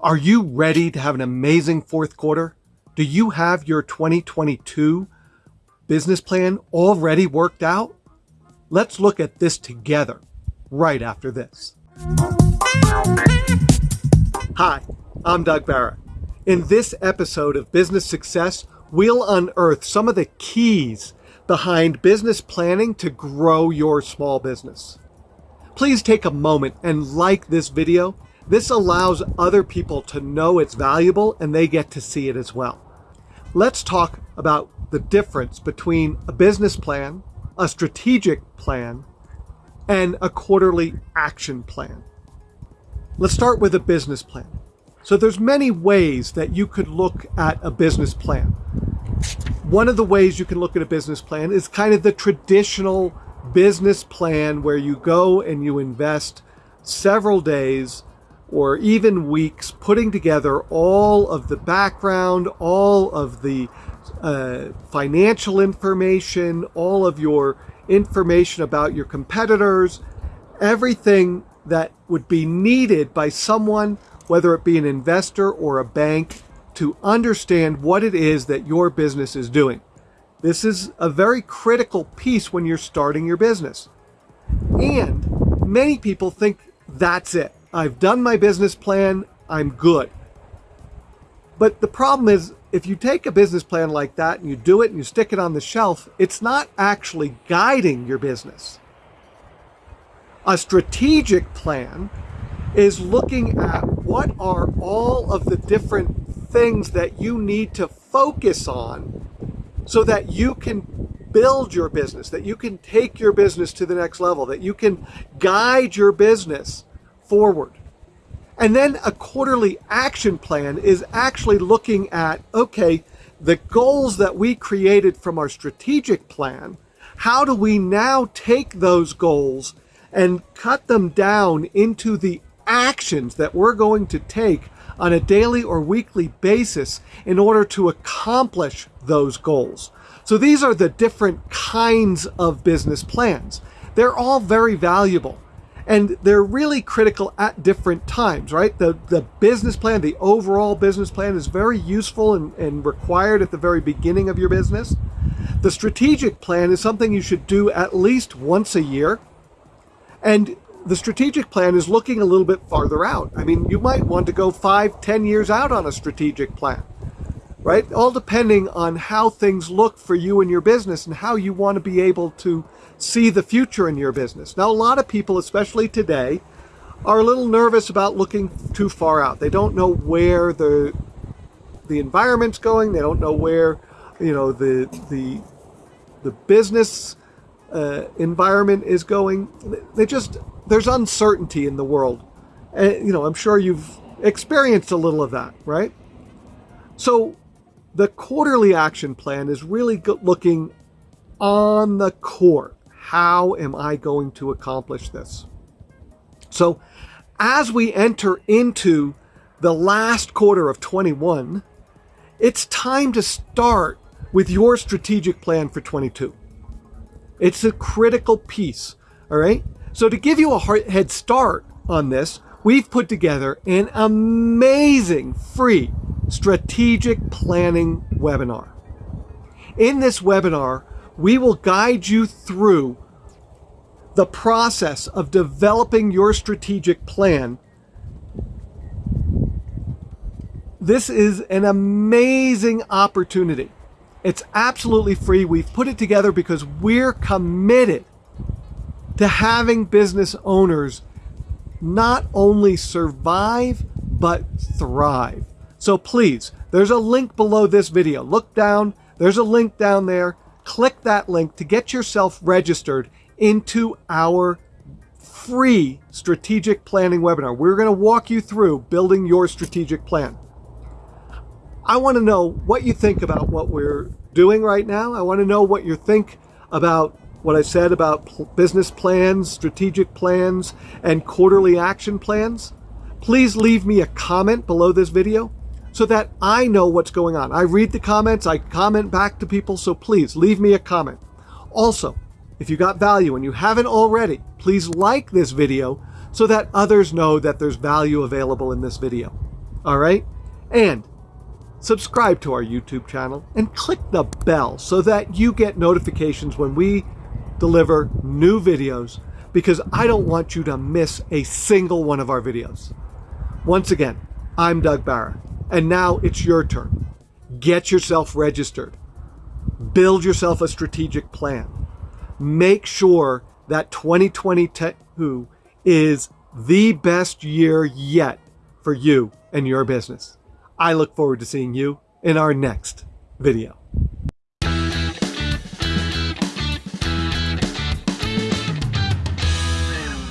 Are you ready to have an amazing fourth quarter? Do you have your 2022 business plan already worked out? Let's look at this together right after this. Hi, I'm Doug Barrett. In this episode of Business Success, we'll unearth some of the keys behind business planning to grow your small business. Please take a moment and like this video. This allows other people to know it's valuable and they get to see it as well. Let's talk about the difference between a business plan, a strategic plan, and a quarterly action plan. Let's start with a business plan. So there's many ways that you could look at a business plan. One of the ways you can look at a business plan is kind of the traditional business plan where you go and you invest several days or even weeks putting together all of the background, all of the uh, financial information, all of your information about your competitors, everything that would be needed by someone, whether it be an investor or a bank, to understand what it is that your business is doing. This is a very critical piece when you're starting your business. And many people think that's it. I've done my business plan, I'm good. But the problem is, if you take a business plan like that and you do it and you stick it on the shelf, it's not actually guiding your business. A strategic plan is looking at what are all of the different things that you need to focus on so that you can build your business, that you can take your business to the next level, that you can guide your business forward. And then a quarterly action plan is actually looking at, okay, the goals that we created from our strategic plan, how do we now take those goals and cut them down into the actions that we're going to take on a daily or weekly basis in order to accomplish those goals. So these are the different kinds of business plans. They're all very valuable and they're really critical at different times, right? The, the business plan, the overall business plan is very useful and, and required at the very beginning of your business. The strategic plan is something you should do at least once a year. And the strategic plan is looking a little bit farther out. I mean, you might want to go five, ten years out on a strategic plan, right? All depending on how things look for you and your business and how you want to be able to see the future in your business. Now, a lot of people, especially today, are a little nervous about looking too far out. They don't know where the the environment's going. They don't know where, you know, the the the business uh, environment is going. They just there's uncertainty in the world. And, you know, I'm sure you've experienced a little of that, right? So the quarterly action plan is really looking on the core. How am I going to accomplish this? So as we enter into the last quarter of 21, it's time to start with your strategic plan for 22. It's a critical piece, all right? So to give you a head start on this, we've put together an amazing free strategic planning webinar. In this webinar, we will guide you through the process of developing your strategic plan. This is an amazing opportunity. It's absolutely free. We've put it together because we're committed to having business owners not only survive, but thrive. So please, there's a link below this video. Look down, there's a link down there. Click that link to get yourself registered into our free strategic planning webinar. We're going to walk you through building your strategic plan. I want to know what you think about what we're doing right now. I want to know what you think about what I said about business plans, strategic plans, and quarterly action plans, please leave me a comment below this video so that I know what's going on. I read the comments, I comment back to people, so please leave me a comment. Also, if you got value and you haven't already, please like this video so that others know that there's value available in this video. All right? And subscribe to our YouTube channel and click the bell so that you get notifications when we deliver new videos because I don't want you to miss a single one of our videos. Once again, I'm Doug Barra, and now it's your turn. Get yourself registered. Build yourself a strategic plan. Make sure that 2022 is the best year yet for you and your business. I look forward to seeing you in our next video.